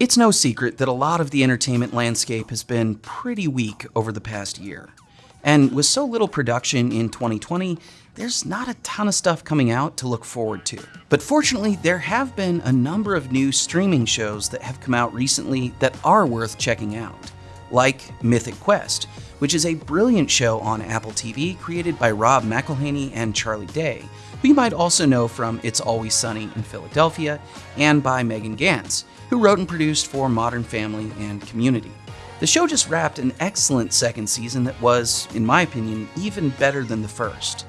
It's no secret that a lot of the entertainment landscape has been pretty weak over the past year. And with so little production in 2020, there's not a ton of stuff coming out to look forward to. But fortunately, there have been a number of new streaming shows that have come out recently that are worth checking out, like Mythic Quest, which is a brilliant show on Apple TV created by Rob McElhenney and Charlie Day, who you might also know from It's Always Sunny in Philadelphia, and by Megan Ganz, who wrote and produced for Modern Family and Community. The show just wrapped an excellent second season that was, in my opinion, even better than the first.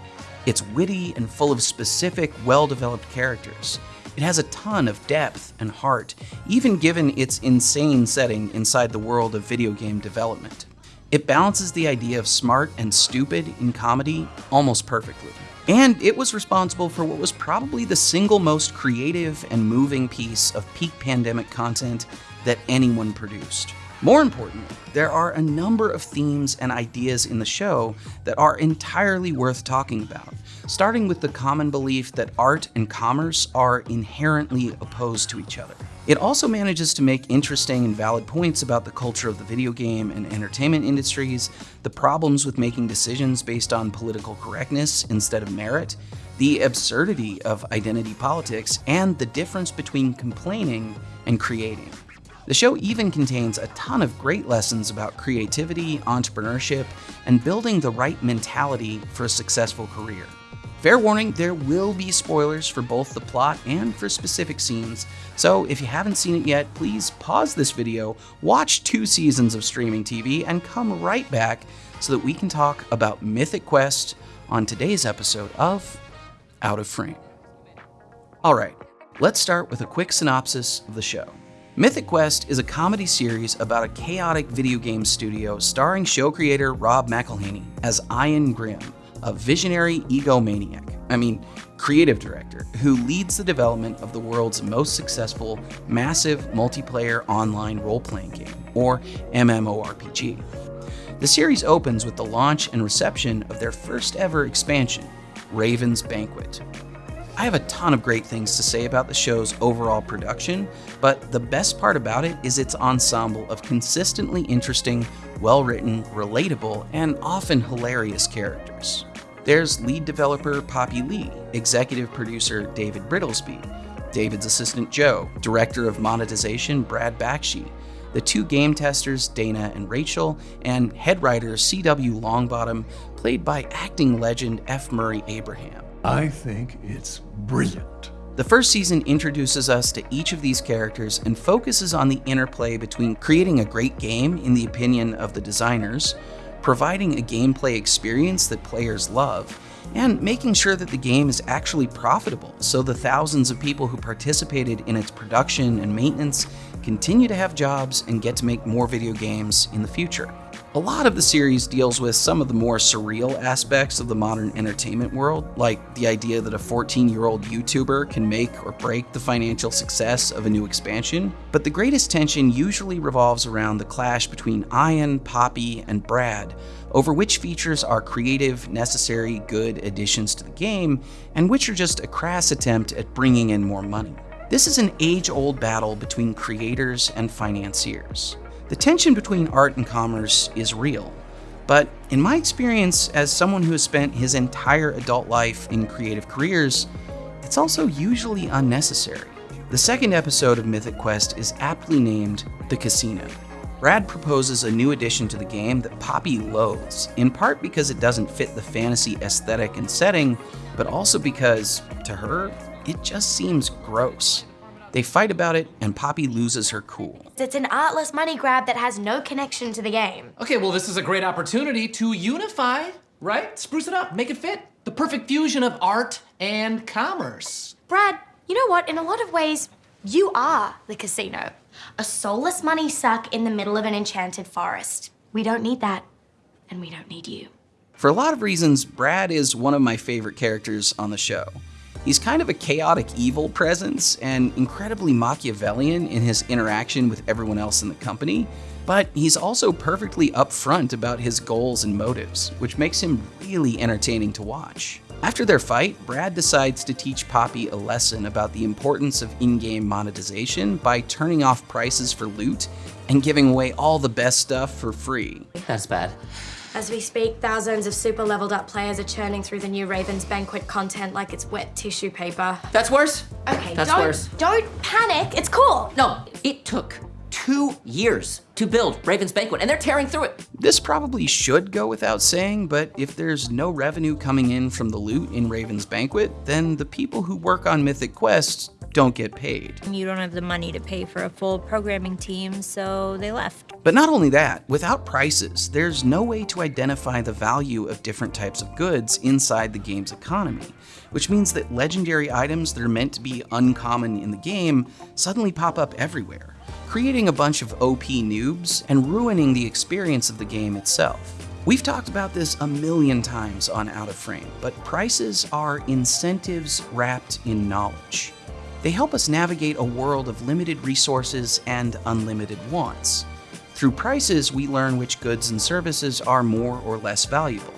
It's witty and full of specific, well developed characters. It has a ton of depth and heart, even given its insane setting inside the world of video game development. It balances the idea of smart and stupid in comedy almost perfectly. And it was responsible for what was probably the single most creative and moving piece of peak pandemic content that anyone produced. More importantly, there are a number of themes and ideas in the show that are entirely worth talking about, starting with the common belief that art and commerce are inherently opposed to each other. It also manages to make interesting and valid points about the culture of the video game and entertainment industries, the problems with making decisions based on political correctness instead of merit, the absurdity of identity politics, and the difference between complaining and creating. The show even contains a ton of great lessons about creativity, entrepreneurship, and building the right mentality for a successful career. Fair warning, there will be spoilers for both the plot and for specific scenes, so if you haven't seen it yet, please pause this video, watch two seasons of streaming TV, and come right back so that we can talk about Mythic Quest on today's episode of Out of Frame. Alright, let's start with a quick synopsis of the show. Mythic Quest is a comedy series about a chaotic video game studio starring show creator Rob McElhenney as Ian Grimm, a visionary egomaniac, I mean, creative director, who leads the development of the world's most successful, massive multiplayer online role playing game, or MMORPG. The series opens with the launch and reception of their first ever expansion, Raven's Banquet, I have a ton of great things to say about the show's overall production, but the best part about it is its ensemble of consistently interesting, well written, relatable, and often hilarious characters. There's lead developer Poppy Li, executive producer David Brittlesbery, David's assistant Jo, director of monetization Brad Bakshi, the two game testers Dana and Rachel, and head writer C.W. Longbottom, played by acting legend F. Murray Abraham. I think it's brilliant. The first season introduces us to each of these characters and focuses on the interplay between creating a great game in the opinion of the designers, providing a gameplay experience that players love, and making sure that the game is actually profitable so the thousands of people who participated in its production and maintenance continue to have jobs and get to make more video games in the future. A lot of the series deals with some of the more surreal aspects of the modern entertainment world, like the idea that a 14 year old YouTuber can make or break the financial success of a new expansion. But the greatest tension usually revolves around the clash between Ian, Poppy, and Brad over which features are creative, necessary, good additions to the game, and which are just a crass attempt at bringing in more money. This is an age old battle between creators and financiers. The tension between art and commerce is real, but in my experience as someone who has spent his entire adult life in creative careers, it's also usually unnecessary. The second episode of Mythic Quest is aptly named The Casino. Brad proposes a new addition to the game that Poppy loathes, in part because it doesn't fit the fantasy aesthetic and setting, but also because, to her, it just seems gross. They fight about it, and Poppy loses her cool. It's an artless money grab that has no connection to the game. Okay, well, this is a great opportunity to unify, right? Spruce it up, make it fit. The perfect fusion of art and commerce. Brad, you know what? In a lot of ways, you are the casino. A soulless money suck in the middle of an enchanted forest. We don't need that, and we don't need you. For a lot of reasons, Brad is one of my favorite characters on the show. He's kind of a chaotic evil presence and incredibly Machiavellian in his interaction with everyone else in the company, but he's also perfectly upfront about his goals and motives, which makes him really entertaining to watch. After their fight, Brad decides to teach Poppy a lesson about the importance of in game monetization by turning off prices for loot and giving away all the best stuff for free. That's bad. As we speak, thousands of super leveled up players are churning through the new Ravens Banquet content like it's wet tissue paper. That's worse. Okay, That's don't, worse. don't panic. It's cool. No, it took two years to build Raven's Banquet, and they're tearing through it. This probably should go without saying, but if there's no revenue coming in from the loot in Raven's Banquet, then the people who work on Mythic Quest don't get paid. You don't have the money to pay for a full programming team, so they left. But not only that, without prices, there's no way to identify the value of different types of goods inside the game's economy, which means that legendary items that are meant to be uncommon in the game suddenly pop up everywhere, creating a bunch of OP noobs and ruining the experience of the game itself. We've talked about this a million times on Out of Frame, but prices are incentives wrapped in knowledge. They help us navigate a world of limited resources and unlimited wants. Through prices, we learn which goods and services are more or less valuable,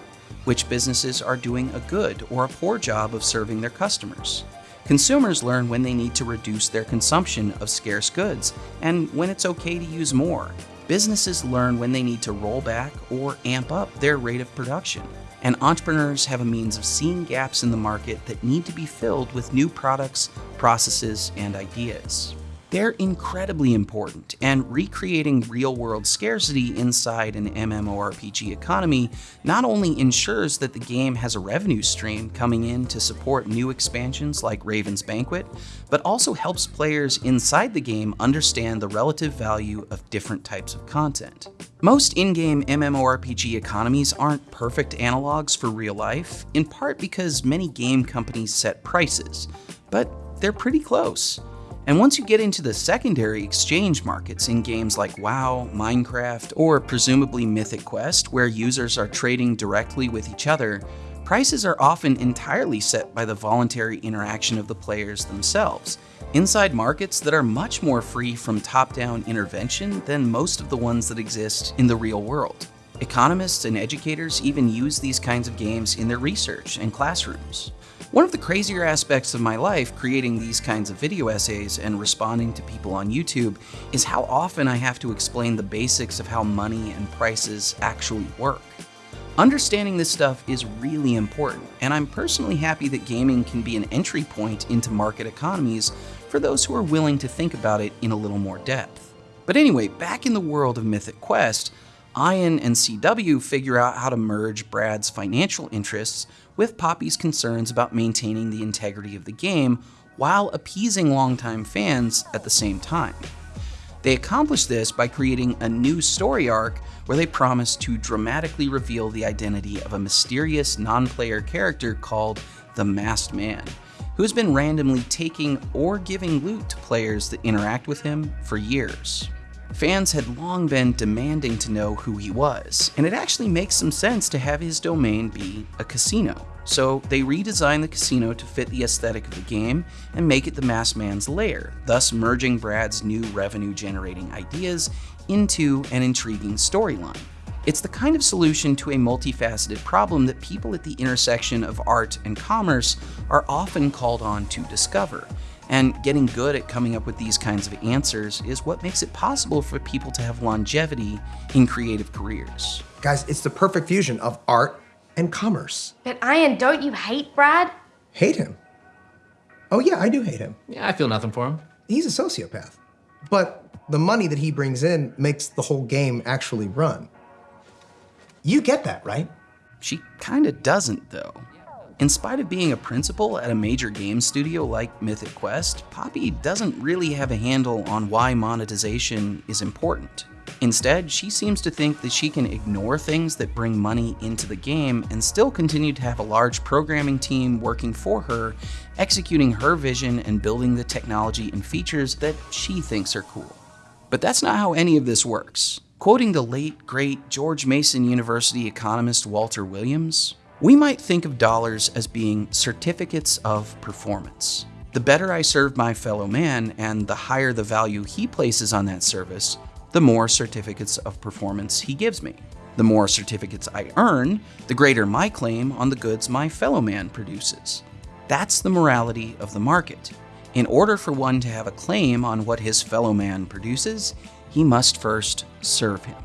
which businesses are doing a good or a poor job of serving their customers. Consumers learn when they need to reduce their consumption of scarce goods and when it's okay to use more. Businesses learn when they need to roll back or amp up their rate of production and entrepreneurs have a means of seeing gaps in the market that need to be filled with new products, processes, and ideas. They're incredibly important, and recreating real world scarcity inside an MMORPG economy not only ensures that the game has a revenue stream coming in to support new expansions like Raven's Banquet, but also helps players inside the game understand the relative value of different types of content. Most in game MMORPG economies aren't perfect analogs for real life, in part because many game companies set prices, but they're pretty close. And once you get into the secondary exchange markets in games like WoW, Minecraft, or presumably Mythic Quest, where users are trading directly with each other, prices are often entirely set by the voluntary interaction of the players themselves, inside markets that are much more free from top-down intervention than most of the ones that exist in the real world. Economists and educators even use these kinds of games in their research and classrooms. One of the crazier aspects of my life creating these kinds of video essays and responding to people on YouTube is how often I have to explain the basics of how money and prices actually work. Understanding this stuff is really important, and I'm personally happy that gaming can be an entry point into market economies for those who are willing to think about it in a little more depth. But anyway, back in the world of Mythic Quest, Ian and CW figure out how to merge Brad's financial interests with Poppy's concerns about maintaining the integrity of the game while appeasing longtime fans at the same time. They accomplished this by creating a new story arc where they promised to dramatically reveal the identity of a mysterious non player character called the Masked Man, who has been randomly taking or giving loot to players that interact with him for years. Fans had long been demanding to know who he was, and it actually makes some sense to have his domain be a casino. So they redesigned the casino to fit the aesthetic of the game and make it the Masked Man's lair, thus merging Brad's new revenue generating ideas into an intriguing storyline. It's the kind of solution to a multifaceted problem that people at the intersection of art and commerce are often called on to discover, and getting good at coming up with these kinds of answers is what makes it possible for people to have longevity in creative careers. Guys, it's the perfect fusion of art and commerce. But Ian, don't you hate Brad? Hate him? Oh, yeah, I do hate him. Yeah, I feel nothing for him. He's a sociopath. But the money that he brings in makes the whole game actually run. You get that, right? She kinda doesn't, though. In spite of being a principal at a major game studio like Mythic Quest, Poppy doesn't really have a handle on why monetization is important. Instead, she seems to think that she can ignore things that bring money into the game and still continue to have a large programming team working for her, executing her vision and building the technology and features that she thinks are cool. But that's not how any of this works. Quoting the late, great George Mason University economist Walter Williams, we might think of dollars as being certificates of performance. The better I serve my fellow man and the higher the value he places on that service, the more certificates of performance he gives me. The more certificates I earn, the greater my claim on the goods my fellow man produces. That's the morality of the market. In order for one to have a claim on what his fellow man produces, he must first serve him.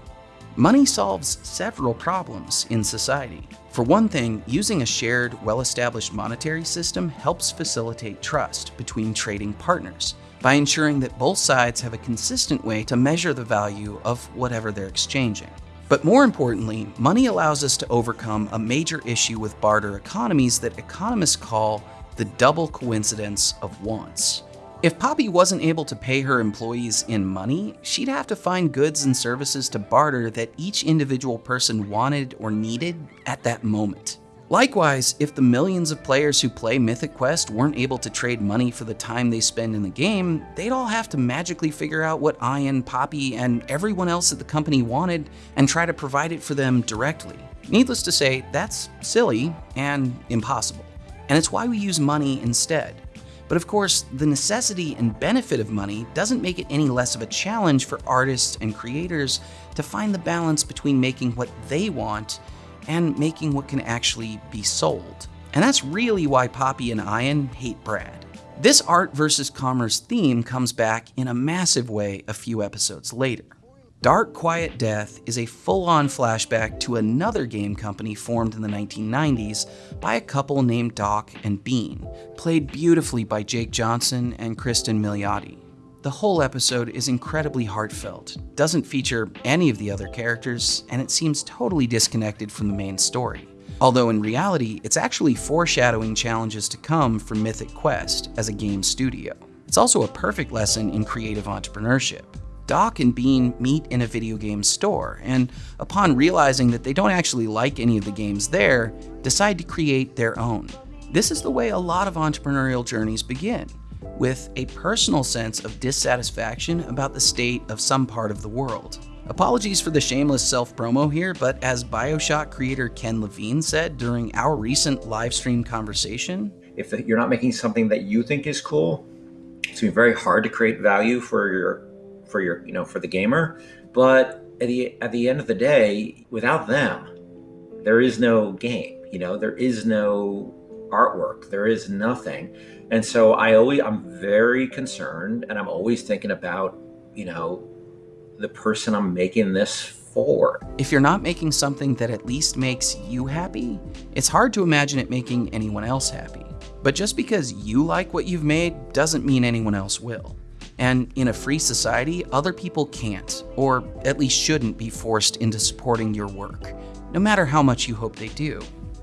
Money solves several problems in society. For one thing, using a shared, well established monetary system helps facilitate trust between trading partners by ensuring that both sides have a consistent way to measure the value of whatever they're exchanging. But more importantly, money allows us to overcome a major issue with barter economies that economists call the double coincidence of wants. If Poppy wasn't able to pay her employees in money, she'd have to find goods and services to barter that each individual person wanted or needed at that moment. Likewise, if the millions of players who play Mythic Quest weren't able to trade money for the time they spend in the game, they'd all have to magically figure out what Ian, Poppy, and everyone else at the company wanted and try to provide it for them directly. Needless to say, that's silly and impossible. And it's why we use money instead. But of course, the necessity and benefit of money doesn't make it any less of a challenge for artists and creators to find the balance between making what they want and making what can actually be sold. And that's really why Poppy and Ian hate Brad. This art versus commerce theme comes back in a massive way a few episodes later. Dark Quiet Death is a full-on flashback to another game company formed in the 1990s by a couple named Doc and Bean, played beautifully by Jake Johnson and Cristin Milioti. The whole episode is incredibly heartfelt, doesn't feature any of the other characters, and it seems totally disconnected from the main story. Although in reality, it's actually foreshadowing challenges to come for Mythic Quest as a game studio. It's also a perfect lesson in creative entrepreneurship. Doc and Bean meet in a video game store, and upon realizing that they don't actually like any of the games there, decide to create their own. This is the way a lot of entrepreneurial journeys begin, with a personal sense of dissatisfaction about the state of some part of the world. Apologies for the shameless self-promo here, but as Bioshock creator Ken Levine said during our recent live stream conversation, if you're not making something that you think is cool, it's gonna be very hard to create value for your for your you know for the gamer but at the at the end of the day without them there is no game you know there is no artwork there is nothing. And so i always i'm very concerned and i'm always thinking about you know the person i'm making this for. If you're not making something that at least makes you happy it's hard to imagine it making anyone else happy. But just because you like what you've made doesn't mean anyone else will and in a free society, other people can't, or at least shouldn't, be forced into supporting your work, no matter how much you hope they do.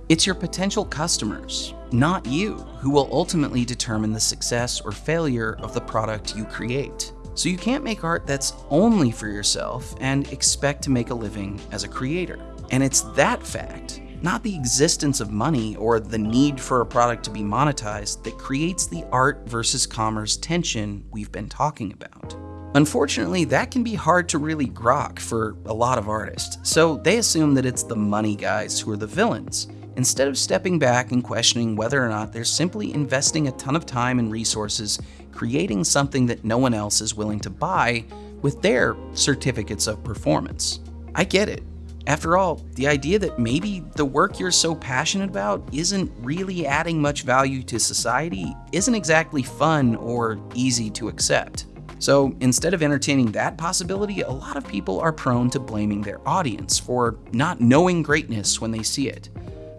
It's your potential customers, not you, who will ultimately determine the success or failure of the product you create. So you can't make art that's only for yourself and expect to make a living as a creator. And it's that fact not the existence of money or the need for a product to be monetized that creates the art versus commerce tension we've been talking about. Unfortunately, that can be hard to really grok for a lot of artists, so they assume that it's the money guys who are the villains, instead of stepping back and questioning whether or not they're simply investing a ton of time and resources creating something that no one else is willing to buy with their certificates of performance. I get it. After all, the idea that maybe the work you're so passionate about isn't really adding much value to society isn't exactly fun or easy to accept. So instead of entertaining that possibility, a lot of people are prone to blaming their audience for not knowing greatness when they see it.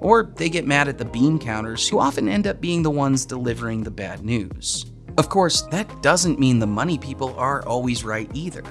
Or they get mad at the bean counters, who often end up being the ones delivering the bad news. Of course, that doesn't mean the money people are always right either.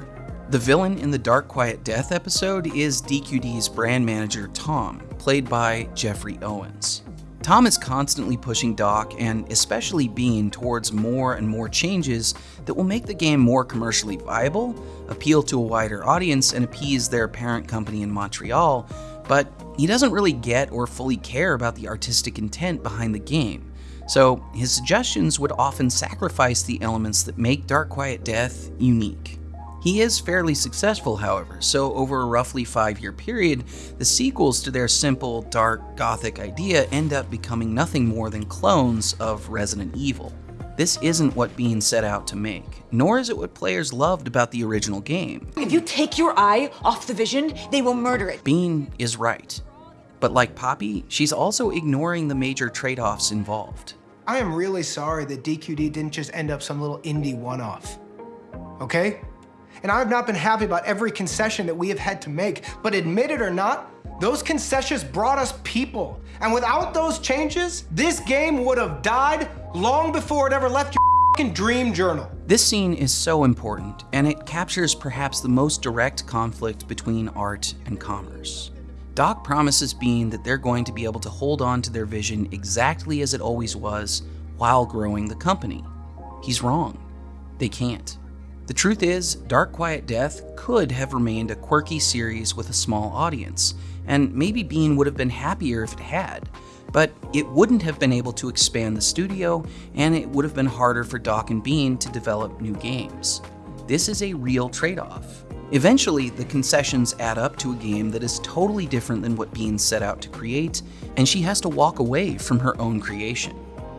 The villain in the Dark Quiet Death episode is DQD's brand manager Tom, played by Jeffrey Owens. Tom is constantly pushing Doc and especially Bean towards more and more changes that will make the game more commercially viable, appeal to a wider audience, and appease their parent company in Montreal, but he doesn't really get or fully care about the artistic intent behind the game. So his suggestions would often sacrifice the elements that make Dark Quiet Death unique. He is fairly successful, however, so over a roughly five year period, the sequels to their simple, dark, gothic idea end up becoming nothing more than clones of Resident Evil. This isn't what Bean set out to make, nor is it what players loved about the original game. If you take your eye off the vision, they will murder it. Bean is right. But like Poppy, she's also ignoring the major trade offs involved. I am really sorry that DQD didn't just end up some little indie one off. Okay? And I've not been happy about every concession that we have had to make, but admit it or not, those concessions brought us people. And without those changes, this game would have died long before it ever left your dream journal. This scene is so important, and it captures perhaps the most direct conflict between art and commerce. Doc promises Bean that they're going to be able to hold on to their vision exactly as it always was while growing the company. He's wrong. They can't. The truth is, Dark Quiet Death could have remained a quirky series with a small audience, and maybe Bean would have been happier if it had, but it wouldn't have been able to expand the studio, and it would have been harder for Doc and Bean to develop new games. This is a real trade off. Eventually, the concessions add up to a game that is totally different than what Bean set out to create, and she has to walk away from her own creation.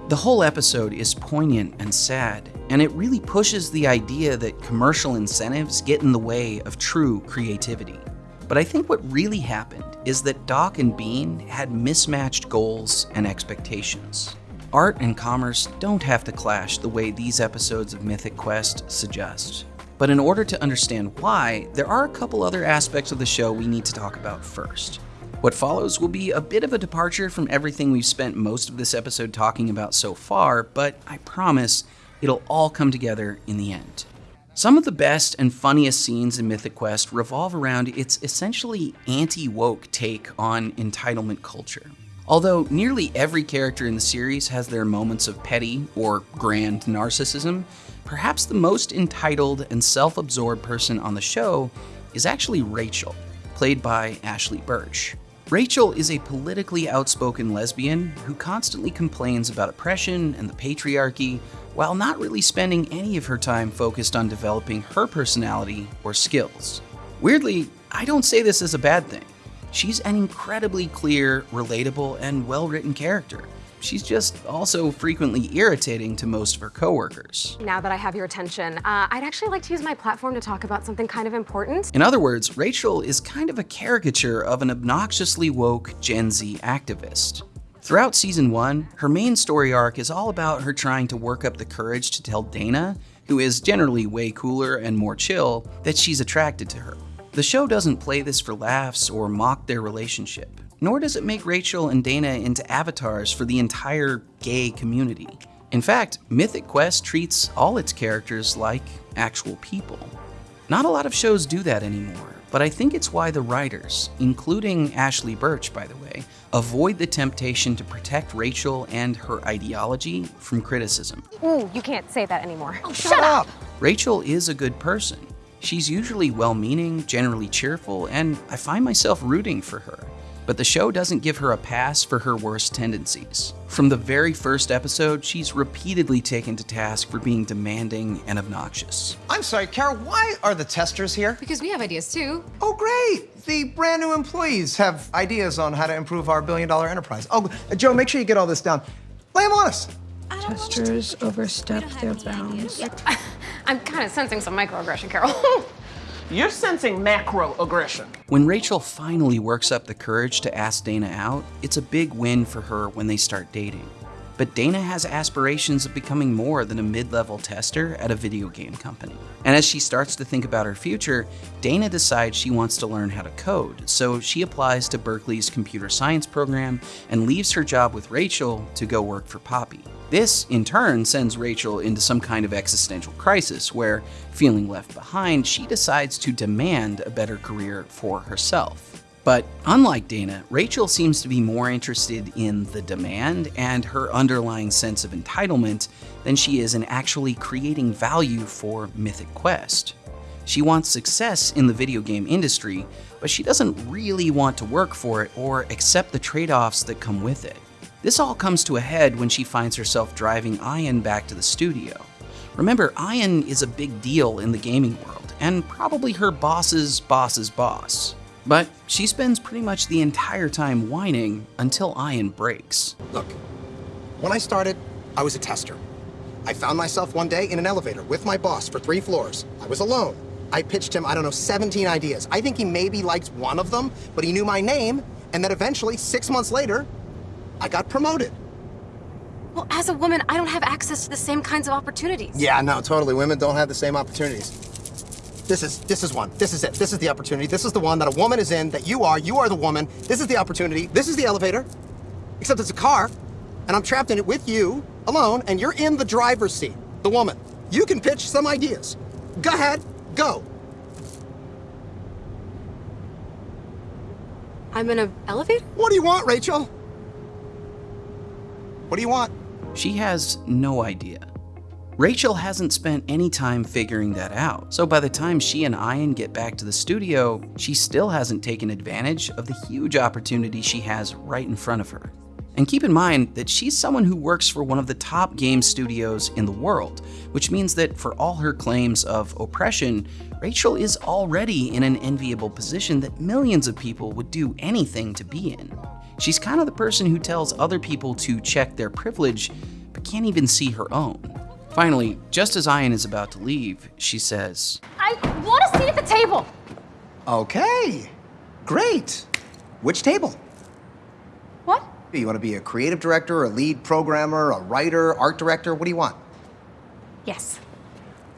The whole episode is poignant and sad, and it really pushes the idea that commercial incentives get in the way of true creativity. But I think what really happened is that Doc and Bean had mismatched goals and expectations. Art and commerce don't have to clash the way these episodes of Mythic Quest suggest. But in order to understand why, there are a couple other aspects of the show we need to talk about first. What follows will be a bit of a departure from everything we've spent most of this episode talking about so far, but I promise it'll all come together in the end. Some of the best and funniest scenes in Mythic Quest revolve around its essentially anti woke take on entitlement culture. Although nearly every character in the series has their moments of petty or grand narcissism, perhaps the most entitled and self absorbed person on the show is actually Rachel, played by Ashly Burch. Rachel is a politically outspoken lesbian who constantly complains about oppression and the patriarchy while not really spending any of her time focused on developing her personality or skills. Weirdly, I don't say this as a bad thing. She's an incredibly clear, relatable, and well written character. She's just also frequently irritating to most of her coworkers. Now that I have your attention, uh, I'd actually like to use my platform to talk about something kind of important. In other words, Rachel is kind of a caricature of an obnoxiously woke Gen Z activist. Throughout season one, her main story arc is all about her trying to work up the courage to tell Dana, who is generally way cooler and more chill, that she's attracted to her. The show doesn't play this for laughs or mock their relationship nor does it make Rachel and Dana into avatars for the entire gay community. In fact, Mythic Quest treats all its characters like actual people. Not a lot of shows do that anymore, but I think it's why the writers, including Ashly Burch by the way, avoid the temptation to protect Rachel and her ideology from criticism. Ooh, you can't say that anymore. Oh, shut up! Rachel is a good person. She's usually well meaning, generally cheerful, and I find myself rooting for her but the show doesn't give her a pass for her worst tendencies. From the very first episode, she's repeatedly taken to task for being demanding and obnoxious. I'm sorry, Carol, why are the testers here? Because we have ideas too. Oh, great! The brand new employees have ideas on how to improve our billion dollar enterprise. Oh, Jo, make sure you get all this down. Lay them on us. Testers overstep their bounds. I'm kind of sensing some microaggression, Carol. You're sensing macro aggression. When Rachel finally works up the courage to ask Dana out, it's a big win for her when they start dating. But Dana has aspirations of becoming more than a mid level tester at a video game company. And as she starts to think about her future, Dana decides she wants to learn how to code, so she applies to Berkeley's computer science program and leaves her job with Rachel to go work for Poppy. This, in turn, sends Rachel into some kind of existential crisis where, feeling left behind, she decides to demand a better career for herself. But unlike Dana, Rachel seems to be more interested in the demand and her underlying sense of entitlement than she is in actually creating value for Mythic Quest. She wants success in the video game industry, but she doesn't really want to work for it or accept the trade offs that come with it. This all comes to a head when she finds herself driving Ian back to the studio. Remember, Ian is a big deal in the gaming world, and probably her boss's boss's boss. But she spends pretty much the entire time whining until Ian breaks. Look, when I started, I was a tester. I found myself one day in an elevator with my boss for three floors. I was alone. I pitched him, I don't know, 17 ideas. I think he maybe liked one of them, but he knew my name, and then eventually, six months later, I got promoted. Well, as a woman, I don't have access to the same kinds of opportunities. Yeah, no, totally. Women don't have the same opportunities. This is this is one. This is it. This is the opportunity. This is the one that a woman is in, that you are. You are the woman. This is the opportunity. This is the elevator. Except it's a car, and I'm trapped in it with you, alone, and you're in the driver's seat, the woman. You can pitch some ideas. Go ahead, go. I'm in an elevator? What do you want, Rachel? What do you want? She has no idea. Rachel hasn't spent any time figuring that out, so by the time she and Ian get back to the studio, she still hasn't taken advantage of the huge opportunity she has right in front of her. And keep in mind that she's someone who works for one of the top game studios in the world, which means that for all her claims of oppression, Rachel is already in an enviable position that millions of people would do anything to be in. She's kind of the person who tells other people to check their privilege, but can't even see her own. Finally, just as Ian is about to leave, she says, I want a seat at the table. Okay, great. Which table? What? Do you want to be a creative director, a lead programmer, a writer, art director? What do you want? Yes.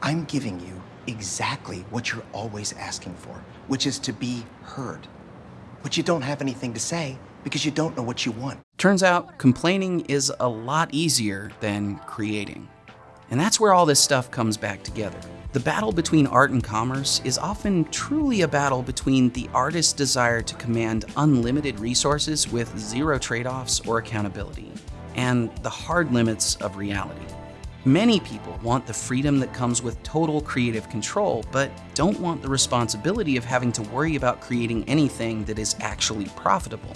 I'm giving you exactly what you're always asking for, which is to be heard. But you don't have anything to say because you don't know what you want. Turns out, complaining is a lot easier than creating. And that's where all this stuff comes back together. The battle between art and commerce is often truly a battle between the artist's desire to command unlimited resources with zero trade-offs or accountability, and the hard limits of reality. Many people want the freedom that comes with total creative control, but don't want the responsibility of having to worry about creating anything that is actually profitable.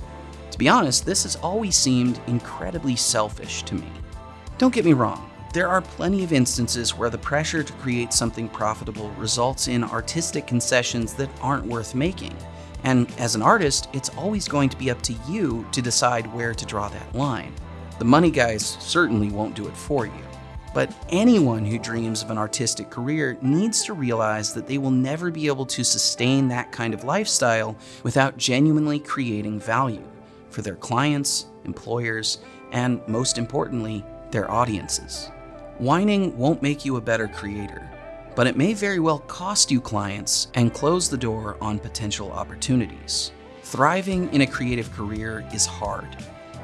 To be honest, this has always seemed incredibly selfish to me. Don't get me wrong, there are plenty of instances where the pressure to create something profitable results in artistic concessions that aren't worth making. And as an artist, it's always going to be up to you to decide where to draw that line. The money guys certainly won't do it for you. But anyone who dreams of an artistic career needs to realize that they will never be able to sustain that kind of lifestyle without genuinely creating value for their clients, employers, and most importantly, their audiences. Whining won't make you a better creator, but it may very well cost you clients and close the door on potential opportunities. Thriving in a creative career is hard.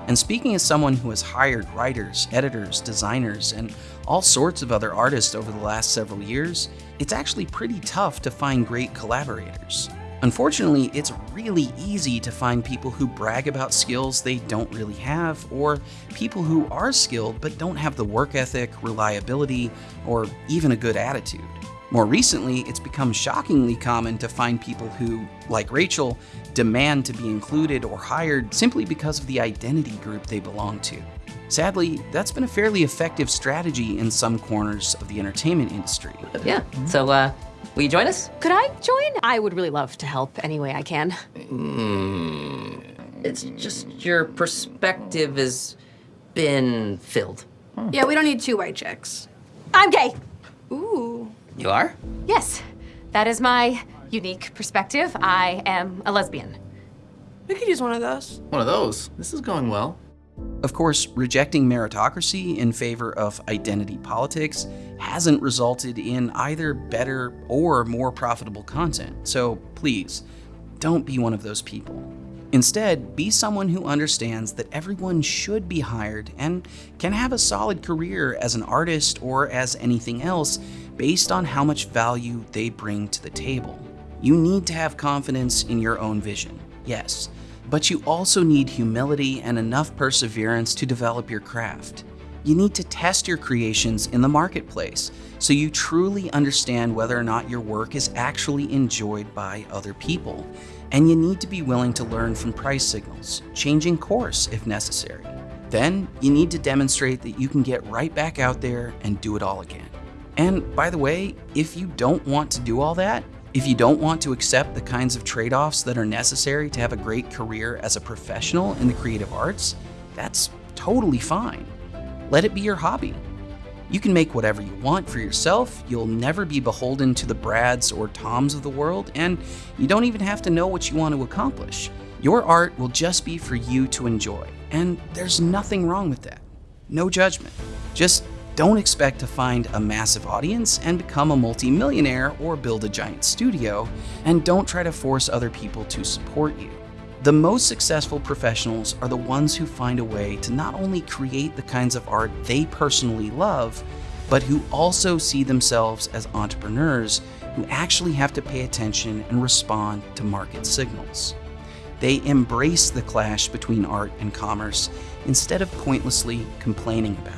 And speaking as someone who has hired writers, editors, designers, and all sorts of other artists over the last several years, it's actually pretty tough to find great collaborators. Unfortunately, it's really easy to find people who brag about skills they don't really have, or people who are skilled but don't have the work ethic, reliability, or even a good attitude. More recently, it's become shockingly common to find people who, like Rachel, demand to be included or hired simply because of the identity group they belong to. Sadly, that's been a fairly effective strategy in some corners of the entertainment industry. Yeah, so uh, will you join us? Could I join? I would really love to help any way I can. Mm, it's just your perspective has been filled. Yeah, we don't need two white chicks. I'm gay. Ooh. You are? Yes, that is my unique perspective. I am a lesbian. We could use one of those. One of those. This is going well. Of course, rejecting meritocracy in favor of identity politics hasn't resulted in either better or more profitable content, so please, don't be one of those people. Instead, be someone who understands that everyone should be hired and can have a solid career as an artist or as anything else based on how much value they bring to the table. You need to have confidence in your own vision, yes, but you also need humility and enough perseverance to develop your craft. You need to test your creations in the marketplace so you truly understand whether or not your work is actually enjoyed by other people. And you need to be willing to learn from price signals, changing course if necessary. Then you need to demonstrate that you can get right back out there and do it all again. And by the way, if you don't want to do all that, if you don't want to accept the kinds of trade-offs that are necessary to have a great career as a professional in the creative arts, that's totally fine. Let it be your hobby. You can make whatever you want for yourself, you'll never be beholden to the Brads or Toms of the world, and you don't even have to know what you want to accomplish. Your art will just be for you to enjoy, and there's nothing wrong with that. No judgment. Just don't expect to find a massive audience and become a multimillionaire or build a giant studio, and don't try to force other people to support you. The most successful professionals are the ones who find a way to not only create the kinds of art they personally love, but who also see themselves as entrepreneurs who actually have to pay attention and respond to market signals. They embrace the clash between art and commerce instead of pointlessly complaining about it.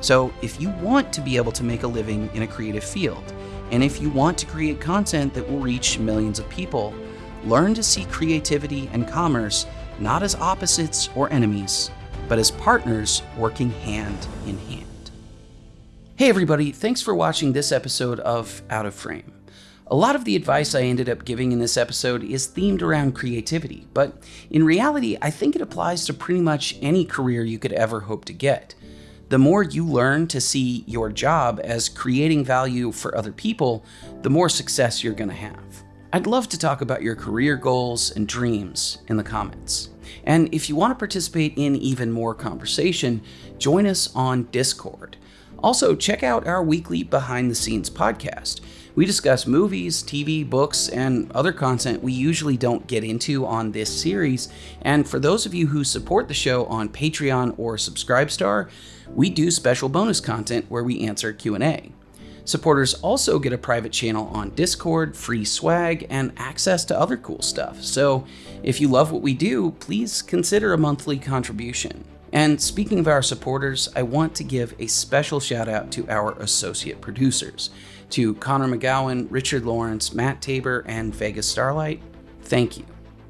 So, if you want to be able to make a living in a creative field, and if you want to create content that will reach millions of people, learn to see creativity and commerce not as opposites or enemies, but as partners working hand in hand. Hey everybody, thanks for watching this episode of Out of Frame. A lot of the advice I ended up giving in this episode is themed around creativity, but in reality, I think it applies to pretty much any career you could ever hope to get. The more you learn to see your job as creating value for other people, the more success you're going to have. I'd love to talk about your career goals and dreams in the comments. And if you want to participate in even more conversation, join us on Discord. Also, check out our weekly behind the scenes podcast. We discuss movies, TV, books, and other content we usually don't get into on this series. And for those of you who support the show on Patreon or Subscribestar, we do special bonus content where we answer Q&A. Supporters also get a private channel on Discord, free swag, and access to other cool stuff. So if you love what we do, please consider a monthly contribution. And speaking of our supporters, I want to give a special shout out to our associate producers, to Connor McGowan, Richard Lawrence, Matt Tabor, and Vegas Starlight. Thank you.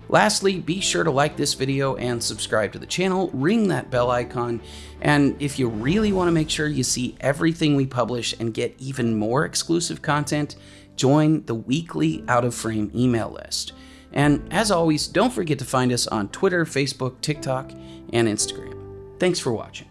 Lastly, be sure to like this video and subscribe to the channel, ring that bell icon, and if you really want to make sure you see everything we publish and get even more exclusive content, join the weekly Out of Frame email list. And as always, don't forget to find us on Twitter, Facebook, TikTok, and Instagram. Thanks for watching.